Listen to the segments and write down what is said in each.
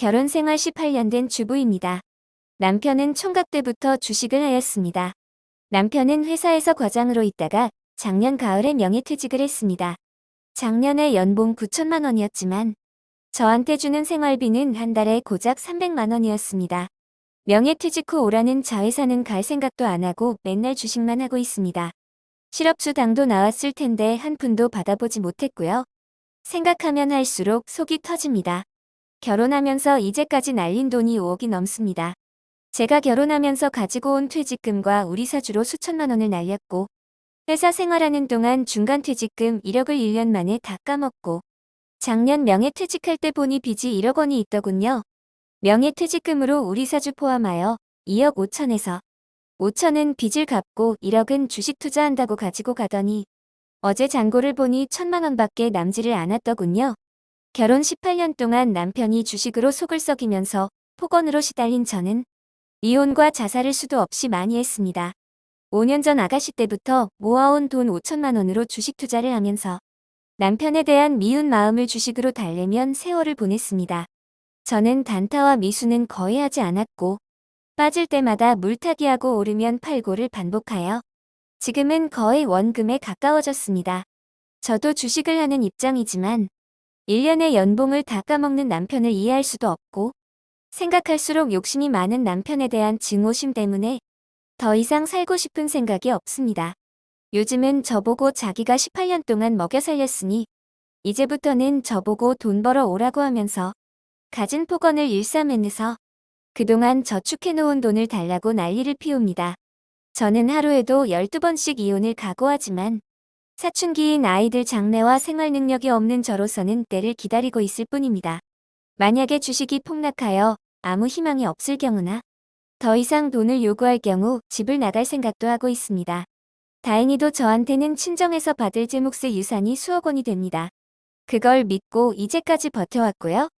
결혼 생활 18년 된 주부입니다. 남편은 총각 때부터 주식을 하였습니다. 남편은 회사에서 과장으로 있다가 작년 가을에 명예퇴직을 했습니다. 작년에 연봉 9천만 원이었지만 저한테 주는 생활비는 한 달에 고작 300만 원이었습니다. 명예퇴직 후 오라는 자회사는 갈 생각도 안 하고 맨날 주식만 하고 있습니다. 실업주 당도 나왔을 텐데 한 푼도 받아보지 못했고요. 생각하면 할수록 속이 터집니다. 결혼하면서 이제까지 날린 돈이 5억이 넘습니다. 제가 결혼하면서 가지고 온 퇴직금과 우리 사주로 수천만 원을 날렸고 회사 생활하는 동안 중간 퇴직금 1억을 1년 만에 다 까먹고 작년 명예퇴직할 때 보니 빚이 1억 원이 있더군요. 명예퇴직금으로 우리 사주 포함하여 2억 5천에서 5천은 빚을 갚고 1억은 주식 투자한다고 가지고 가더니 어제 잔고를 보니 천만 원밖에 남지를 않았더군요. 결혼 18년 동안 남편이 주식으로 속을 썩이면서 폭언으로 시달린 저는 이혼과 자살을 수도 없이 많이 했습니다. 5년 전 아가씨 때부터 모아온 돈 5천만 원으로 주식 투자를 하면서 남편에 대한 미운 마음을 주식으로 달래면 세월을 보냈습니다. 저는 단타와 미수는 거의 하지 않았고 빠질 때마다 물타기하고 오르면 팔고를 반복하여 지금은 거의 원금에 가까워졌습니다. 저도 주식을 하는 입장이지만 1년의 연봉을 다 까먹는 남편을 이해할 수도 없고 생각할수록 욕심이 많은 남편에 대한 증오심 때문에 더 이상 살고 싶은 생각이 없습니다. 요즘은 저보고 자기가 18년 동안 먹여 살렸으니 이제부터는 저보고 돈 벌어 오라고 하면서 가진 폭언을 일삼으면서 그동안 저축해놓은 돈을 달라고 난리를 피웁니다. 저는 하루에도 12번씩 이혼을 각오하지만 사춘기인 아이들 장래와 생활 능력이 없는 저로서는 때를 기다리고 있을 뿐입니다. 만약에 주식이 폭락하여 아무 희망이 없을 경우나 더 이상 돈을 요구할 경우 집을 나갈 생각도 하고 있습니다. 다행히도 저한테는 친정에서 받을 제 몫의 유산이 수억 원이 됩니다. 그걸 믿고 이제까지 버텨왔고요.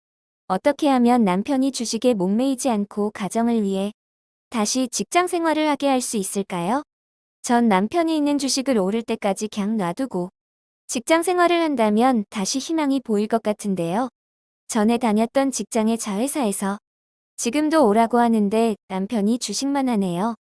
어떻게 하면 남편이 주식에 목매이지 않고 가정을 위해 다시 직장 생활을 하게 할 수 있을까요? 전 남편이 있는 주식을 오를 때까지 그냥 놔두고 직장 생활을 한다면 다시 희망이 보일 것 같은데요. 전에 다녔던 직장의 자회사에서 지금도 오라고 하는데 남편이 주식만 하네요.